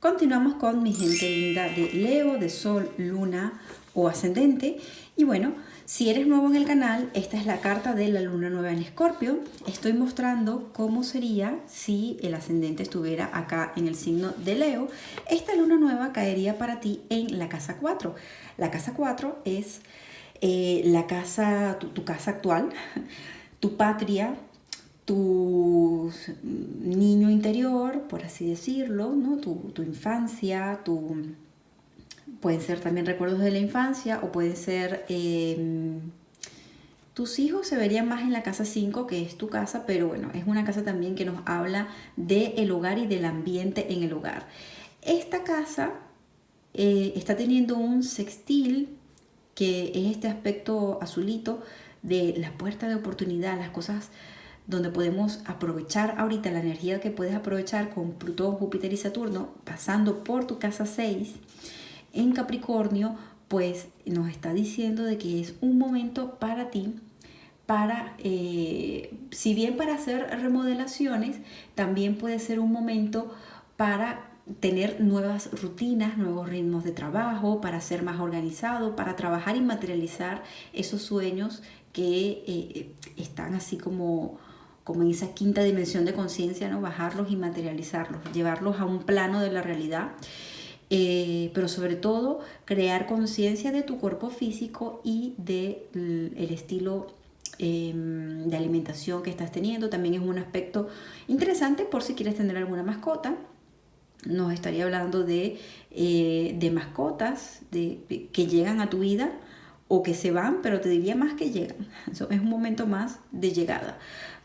Continuamos con mi gente linda de Leo, de Sol, Luna o Ascendente. Y bueno, si eres nuevo en el canal, esta es la carta de la Luna Nueva en Escorpio. Estoy mostrando cómo sería si el Ascendente estuviera acá en el signo de Leo. Esta Luna Nueva caería para ti en la casa 4. La casa 4 es eh, la casa, tu casa actual, tu patria, tu niño interior, por así decirlo, ¿no? tu, infancia, tu, pueden ser también recuerdos de la infancia o pueden ser... Em, tus hijos se verían más en la casa 5, que es tu casa, pero bueno, es una casa también que nos habla del hogar y del ambiente en el hogar. Esta casa eh, está teniendo un sextil, que es este aspecto azulito de la puerta de oportunidad, las cosas donde podemos aprovechar ahorita la energía que puedes aprovechar con Plutón, Júpiter y Saturno, pasando por tu casa 6 en Capricornio, pues nos está diciendo de que es un momento para ti, para, eh, si bien para hacer remodelaciones, también puede ser un momento para tener nuevas rutinas, nuevos ritmos de trabajo, para ser más organizado, para trabajar y materializar esos sueños que eh, están así como como en esa quinta dimensión de conciencia, ¿no? bajarlos y materializarlos, llevarlos a un plano de la realidad. Eh, pero sobre todo crear conciencia de tu cuerpo físico y del el estilo em, de alimentación que estás teniendo. También es un aspecto interesante por si quieres tener alguna mascota. Nos estaría hablando de, eh, de mascotas de, que llegan a tu vida o que se van, pero te diría más que llegan. Es un momento más de llegada.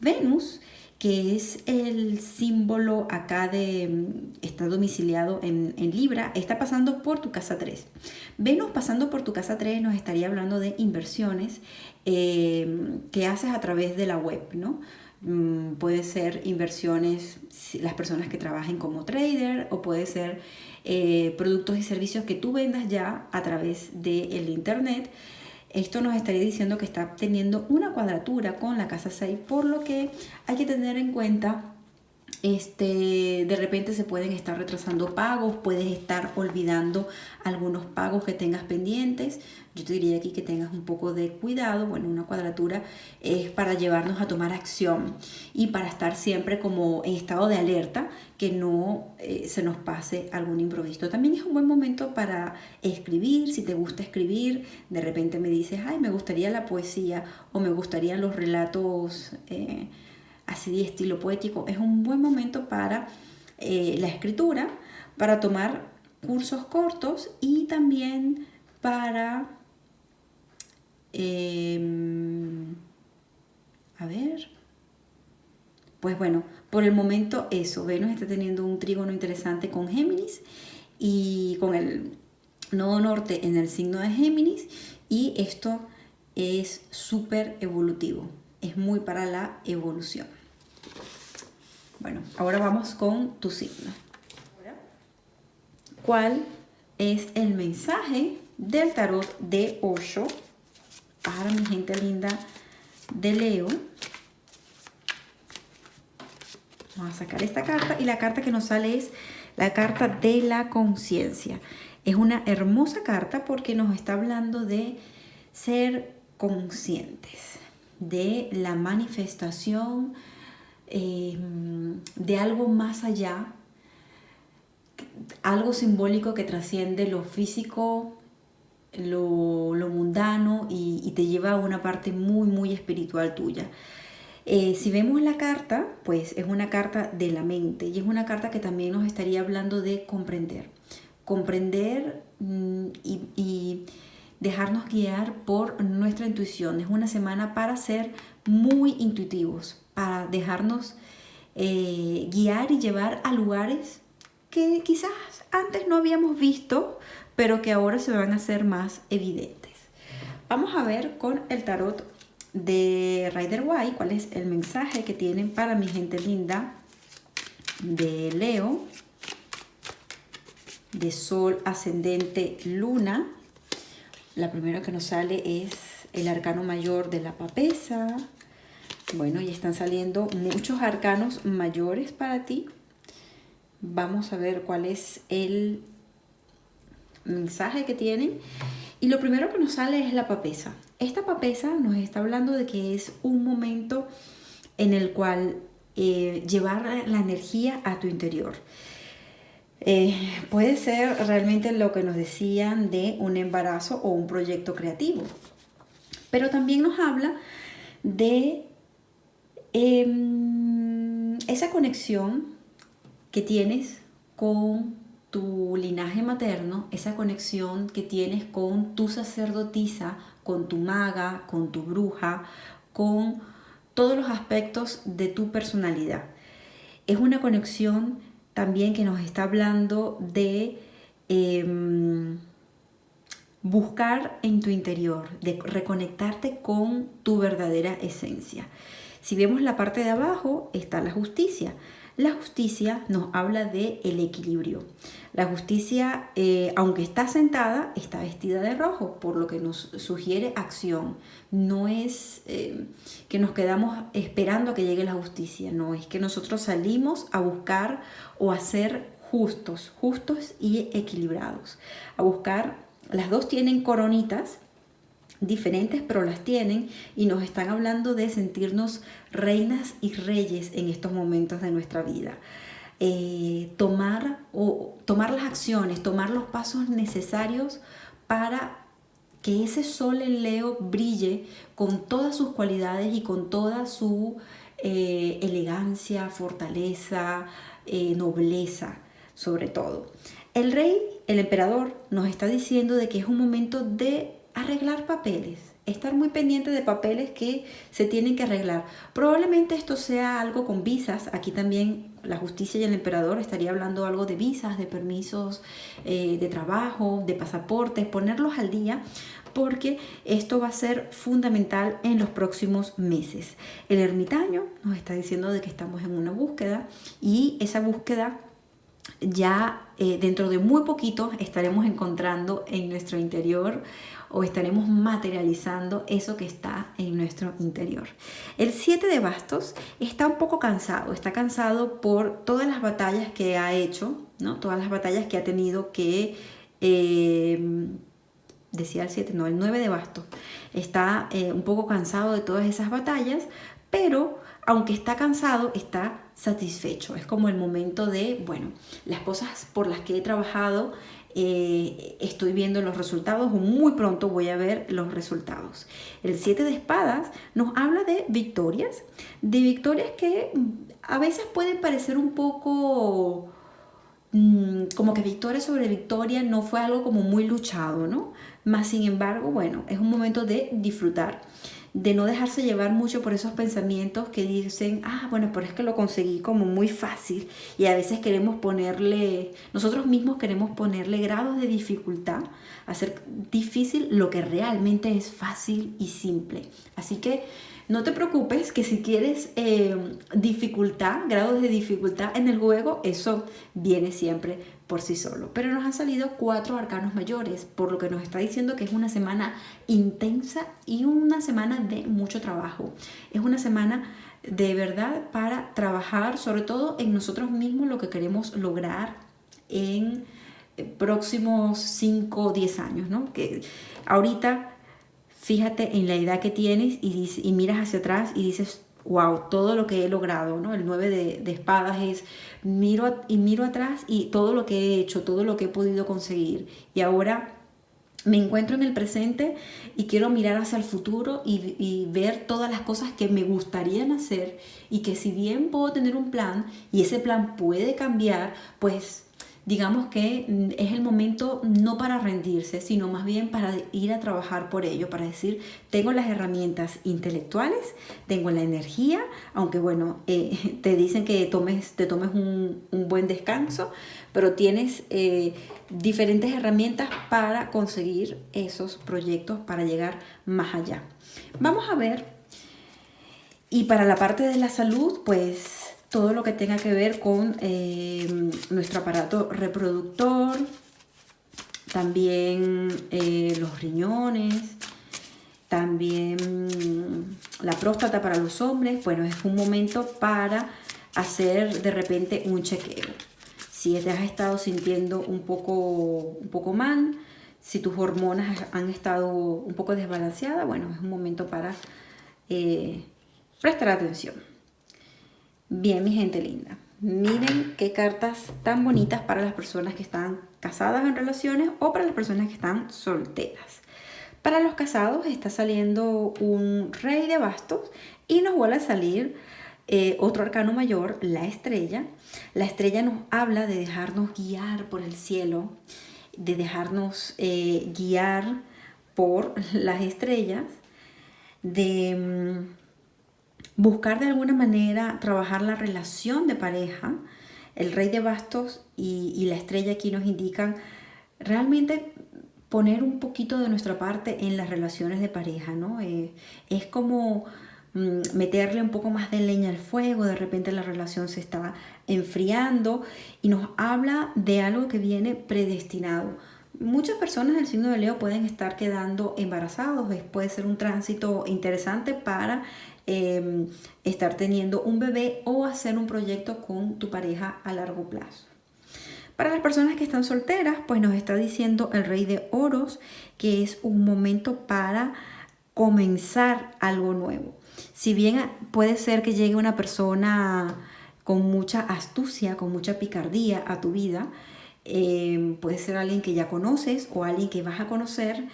Venus, que es el símbolo acá de está domiciliado en, Libra, está pasando por tu casa 3. Venus pasando por tu casa 3 nos estaría hablando de inversiones em, que haces a través de la web, ¿no? Mm, puede ser inversiones, las personas que trabajen como trader o puede ser eh, productos y servicios que tú vendas ya a través del internet esto nos estaría diciendo que está teniendo una cuadratura con la casa 6, por lo que hay que tener en cuenta este, de repente se pueden estar retrasando pagos, puedes estar olvidando algunos pagos que tengas pendientes. Yo te diría aquí que tengas un poco de cuidado. Bueno, una cuadratura es para llevarnos a tomar acción y para estar siempre como en estado de alerta, que no eh, se nos pase algún improviso. También es un buen momento para escribir, si te gusta escribir, de repente me dices, ay, me gustaría la poesía o me gustarían los relatos. Eh, así de estilo poético, es un buen momento para eh, la escritura, para tomar cursos cortos y también para, em, a ver, pues bueno, por el momento eso, Venus está teniendo un trígono interesante con Géminis y con el nodo norte en el signo de Géminis y esto es súper evolutivo, es muy para la evolución. Bueno, ahora vamos con tu signo. ¿Cuál es el mensaje del tarot de Osho para mi gente linda de Leo? Vamos a sacar esta carta y la carta que nos sale es la carta de la conciencia. Es una hermosa carta porque nos está hablando de ser conscientes, de la manifestación Em, de algo más allá, algo simbólico que trasciende lo físico, lo, mundano y, te lleva a una parte muy, muy espiritual tuya. Eh, si vemos la carta, pues es una carta de la mente y es una carta que también nos estaría hablando de comprender. Comprender mm, y dejarnos guiar por nuestra intuición. Es una semana para ser muy intuitivos, para dejarnos eh, guiar y llevar a lugares que quizás antes no habíamos visto, pero que ahora se van a hacer más evidentes. Vamos a ver con el tarot de Rider White cuál es el mensaje que tienen para mi gente linda de Leo, de Sol, Ascendente, Luna. La primera que nos sale es el arcano mayor de la papesa, bueno, y están saliendo muchos arcanos mayores para ti. Vamos a ver cuál es el mensaje que tienen. Y lo primero que nos sale es la papesa. Esta papesa nos está hablando de que es un momento en el cual eh, llevar la energía a tu interior. Eh, puede ser realmente lo que nos decían de un embarazo o un proyecto creativo. Pero también nos habla de em, esa conexión que tienes con tu linaje materno, esa conexión que tienes con tu sacerdotisa, con tu maga, con tu bruja, con todos los aspectos de tu personalidad. Es una conexión también que nos está hablando de em, buscar en tu interior, de reconectarte con tu verdadera esencia. Si vemos la parte de abajo, está la justicia. La justicia nos habla de el equilibrio. La justicia, eh, aunque está sentada, está vestida de rojo, por lo que nos sugiere acción. No es eh, que nos quedamos esperando a que llegue la justicia, no, es que nosotros salimos a buscar o a ser justos, justos y equilibrados. A buscar, las dos tienen coronitas, diferentes, pero las tienen y nos están hablando de sentirnos reinas y reyes en estos momentos de nuestra vida. Eh, tomar, o, tomar las acciones, tomar los pasos necesarios para que ese sol en Leo brille con todas sus cualidades y con toda su eh, elegancia, fortaleza, eh, nobleza, sobre todo. El rey, el emperador, nos está diciendo de que es un momento de arreglar papeles, estar muy pendiente de papeles que se tienen que arreglar. Probablemente esto sea algo con visas, aquí también la justicia y el emperador estaría hablando algo de visas, de permisos eh, de trabajo, de pasaportes, ponerlos al día porque esto va a ser fundamental en los próximos meses. El ermitaño nos está diciendo de que estamos en una búsqueda y esa búsqueda ya eh, dentro de muy poquito estaremos encontrando en nuestro interior o estaremos materializando eso que está en nuestro interior. El 7 de bastos está un poco cansado, está cansado por todas las batallas que ha hecho, ¿no? todas las batallas que ha tenido que... Eh, decía el 7, no, el 9 de bastos, está eh, un poco cansado de todas esas batallas, pero aunque está cansado, está satisfecho. Es como el momento de, bueno, las cosas por las que he trabajado, eh, estoy viendo los resultados o muy pronto voy a ver los resultados. El 7 de espadas nos habla de victorias, de victorias que a veces pueden parecer un poco mm, como que victoria sobre victoria no fue algo como muy luchado, ¿no? Más sin embargo, bueno, es un momento de disfrutar de no dejarse llevar mucho por esos pensamientos que dicen, ah, bueno, pero es que lo conseguí como muy fácil y a veces queremos ponerle, nosotros mismos queremos ponerle grados de dificultad, hacer difícil lo que realmente es fácil y simple. Así que no te preocupes que si quieres eh, dificultad, grados de dificultad en el juego, eso viene siempre por sí solo. Pero nos han salido cuatro arcanos mayores, por lo que nos está diciendo que es una semana intensa y una semana de mucho trabajo. Es una semana de verdad para trabajar sobre todo en nosotros mismos lo que queremos lograr en próximos 5 o 10 años, ¿no? Que ahorita fíjate en la edad que tienes y, y miras hacia atrás y dices, wow, todo lo que he logrado, ¿no? El 9 de, espadas es miro y miro atrás y todo lo que he hecho, todo lo que he podido conseguir. Y ahora me encuentro en el presente y quiero mirar hacia el futuro y, y, ver todas las cosas que me gustarían hacer y que si bien puedo tener un plan y ese plan puede cambiar, pues digamos que mm, es el momento no para rendirse, sino más bien para ir a trabajar por ello, para decir, tengo las herramientas intelectuales, tengo la energía, aunque bueno, eh, te dicen que tomes, te tomes un, buen descanso, pero tienes eh, diferentes herramientas para conseguir esos proyectos, para llegar más allá. Vamos a ver, y para la parte de la salud, pues todo lo que tenga que ver con eh, nuestro aparato reproductor, también eh, los riñones, también la próstata para los hombres. Bueno, es un momento para hacer de repente un chequeo. si te has estado sintiendo un poco, un poco mal, si tus hormonas han estado un poco desbalanceadas, bueno, es un momento para eh, prestar atención. Bien, mi gente linda. Miren qué cartas tan bonitas para las personas que están casadas en relaciones o para las personas que están solteras. Para los casados está saliendo un rey de bastos y nos vuelve a salir eh, otro arcano mayor, la estrella. La estrella nos habla de dejarnos guiar por el cielo, de dejarnos eh, guiar por las estrellas, de mm, buscar de alguna manera trabajar la relación de pareja. El rey de bastos y, la estrella aquí nos indican realmente poner un poquito de nuestra parte en las relaciones de pareja, ¿no? Eh, es como mm, meterle un poco más de leña al fuego, de repente la relación se está enfriando y nos habla de algo que viene predestinado. Muchas personas del signo de Leo pueden estar quedando embarazados, puede ser un tránsito interesante para em, estar teniendo un bebé o hacer un proyecto con tu pareja a largo plazo. Para las personas que están solteras, pues nos está diciendo el rey de oros que es un momento para comenzar algo nuevo. Si bien puede ser que llegue una persona con mucha astucia, con mucha picardía a tu vida, eh, puede ser alguien que ya conoces o alguien que vas a conocer.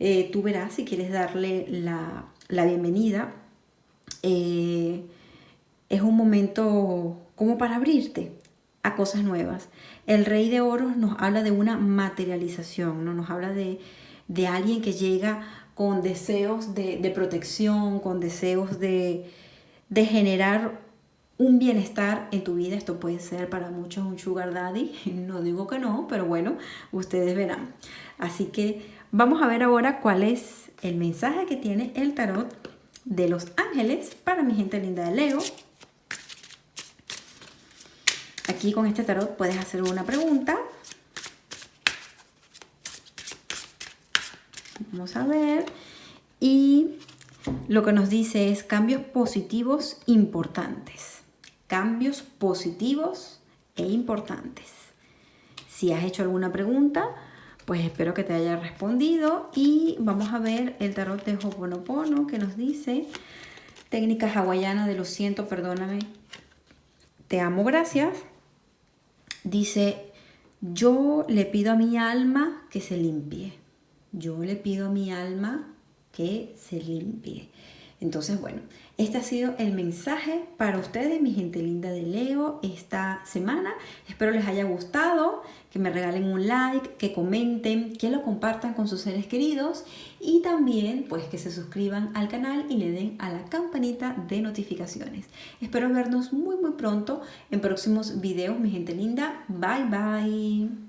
Eh, tú verás si quieres darle la, bienvenida. Eh, es un momento como para abrirte a cosas nuevas. El rey de oros nos habla de una materialización, ¿no? nos habla de, alguien que llega con deseos de, protección, con deseos de, de generar un bienestar en tu vida. Esto puede ser para muchos un sugar daddy, no digo que no, pero bueno, ustedes verán. Así que vamos a ver ahora cuál es el mensaje que tiene el tarot de los ángeles para mi gente linda de Leo. Aquí con este tarot puedes hacer una pregunta. Vamos a ver. Y lo que nos dice es cambios positivos importantes cambios positivos e importantes. Si has hecho alguna pregunta, pues espero que te haya respondido y vamos a ver el tarot de Hoponopono que nos dice técnica hawaiana de lo siento, perdóname, te amo, gracias. Dice, yo le pido a mi alma que se limpie. Yo le pido a mi alma que se limpie. Entonces, bueno, este ha sido el mensaje para ustedes, mi gente linda de Leo, esta semana. Espero les haya gustado, que me regalen un like, que comenten, que lo compartan con sus seres queridos y también pues que se suscriban al canal y le den a la campanita de notificaciones. Espero vernos muy muy pronto en próximos videos, mi gente linda. Bye bye.